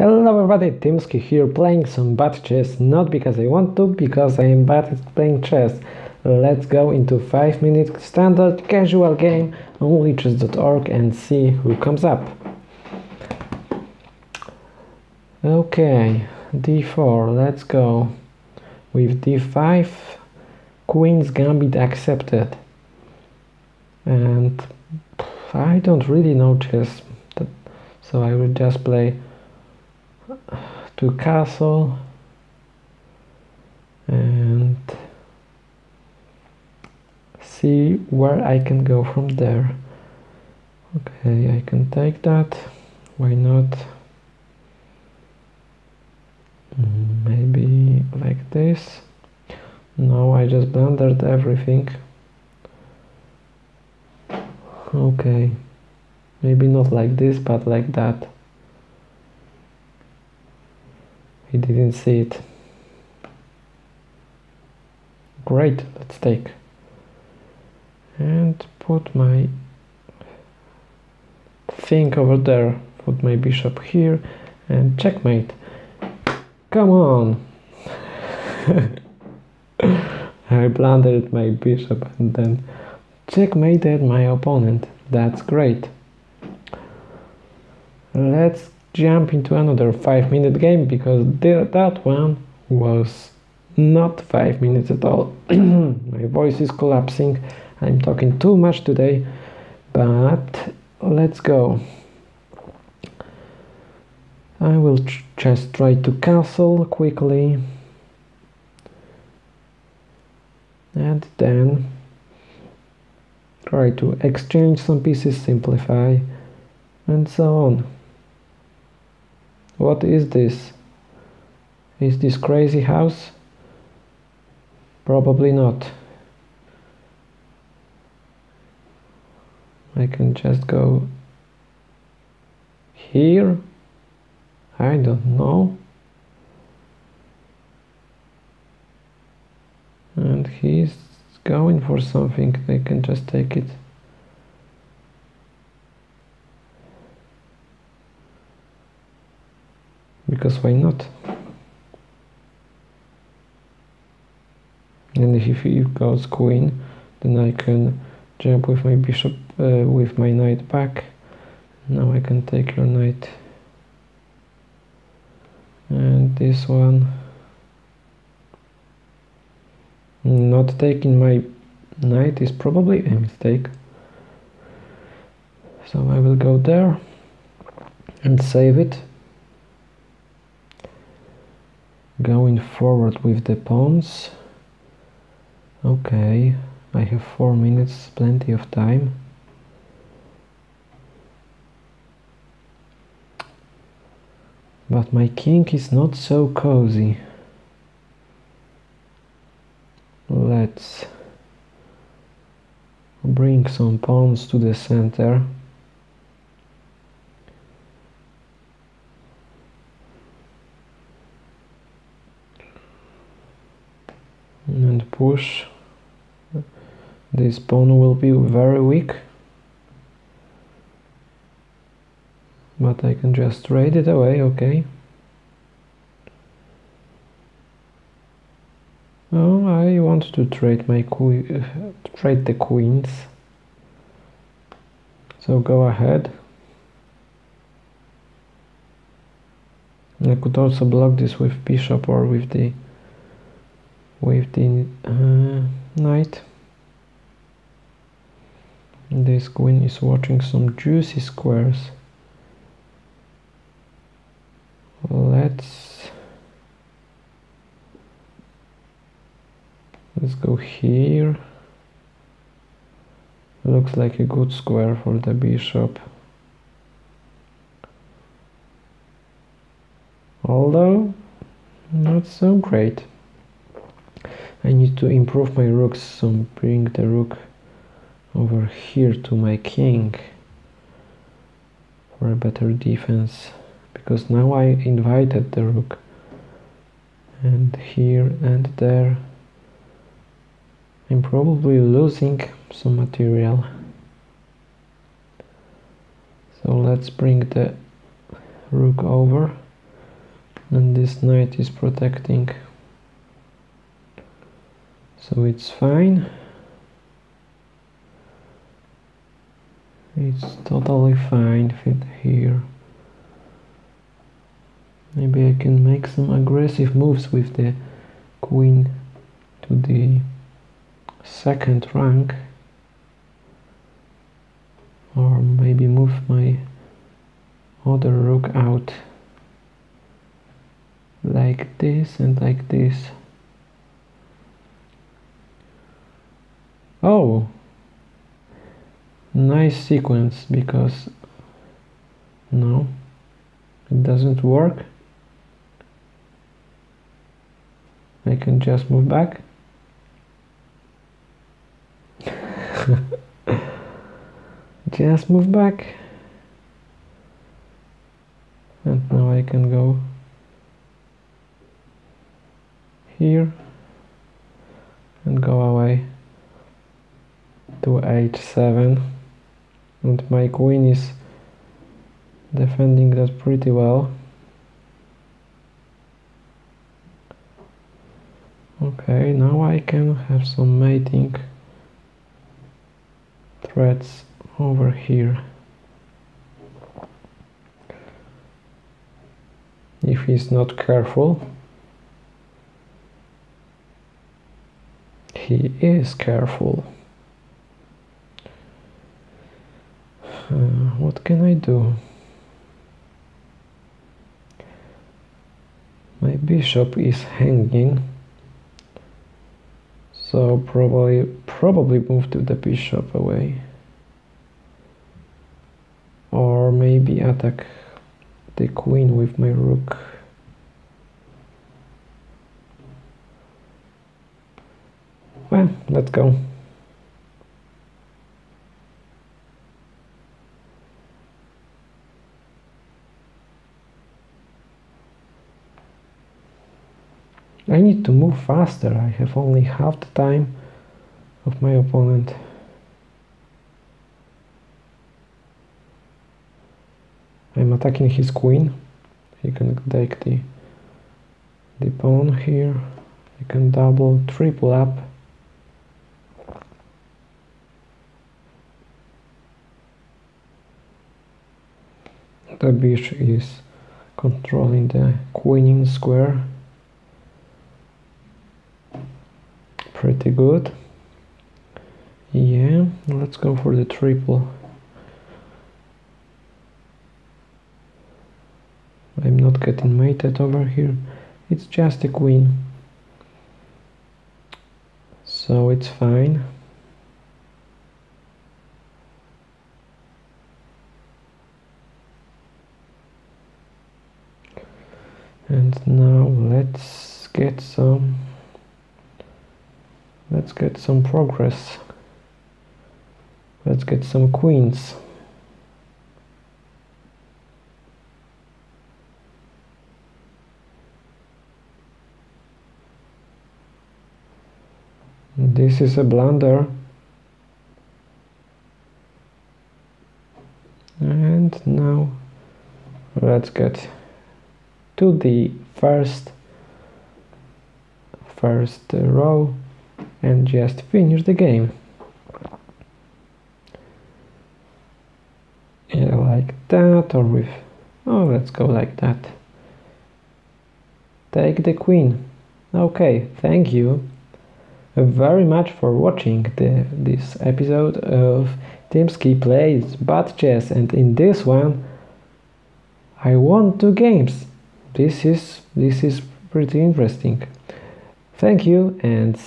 Hello everybody, Timsky here playing some bad chess, not because I want to, because I am bad at playing chess. Let's go into 5 minute standard casual game on lichess.org and see who comes up. Okay, d4, let's go. With d5, queen's gambit accepted. And I don't really know chess, so I will just play to castle and see where I can go from there. Okay I can take that. Why not? Mm, maybe like this. No I just blundered everything. Okay. Maybe not like this but like that he didn't see it. Great let's take. And put my thing over there. Put my bishop here and checkmate. Come on. I blundered my bishop and then checkmated my opponent. That's great. Let's jump into another 5 minute game because that one was not 5 minutes at all. My voice is collapsing, I'm talking too much today, but let's go. I will just try to castle quickly and then try to exchange some pieces, simplify and so on. What is this? Is this crazy house? Probably not. I can just go here. I don't know. And he's going for something. They can just take it. Because why not. And if he goes queen then I can jump with my bishop uh, with my knight back. Now I can take your knight. And this one not taking my knight is probably a mistake. So I will go there and save it going forward with the pawns. Okay I have four minutes plenty of time. But my king is not so cozy. Let's bring some pawns to the center and push. This pawn will be very weak. But I can just trade it away okay. Oh I want to trade my que trade the queens. So go ahead. I could also block this with bishop or with the with the uh, knight this queen is watching some juicy squares. Let's let's go here. Looks like a good square for the bishop. Although not so great I need to improve my rooks so bring the rook over here to my king for a better defense because now I invited the rook and here and there. I'm probably losing some material. So let's bring the rook over. And this knight is protecting so it's fine. It's totally fine fit here. Maybe I can make some aggressive moves with the queen to the second rank. Or maybe move my other rook out like this and this oh. Nice sequence because no it doesn't work. I can just move back. Just move back. And now I can go here and go away to h7 and my queen is defending that pretty well. Okay now I can have some mating threats over here. If he's not careful he is careful uh, what can I do my bishop is hanging. So probably probably move to the bishop away. Or maybe attack the queen with my rook. Well let's go I need to move faster, I have only half the time of my opponent. I'm attacking his queen, he can take the, the pawn here, I can double, triple up. The bishop is controlling the queen queening square. Pretty good. Yeah let's go for the triple. I'm not getting mated over here. It's just a queen. So it's fine. And now let's get some let's get some progress. Let's get some queens. This is a blunder. And now let's get to the first first row and just finish the game. Yeah, like that or with oh let's go like that. Take the queen. Okay thank you very much for watching the, this episode of Timski plays bad chess and in this one I won two games. This is this is pretty interesting. Thank you and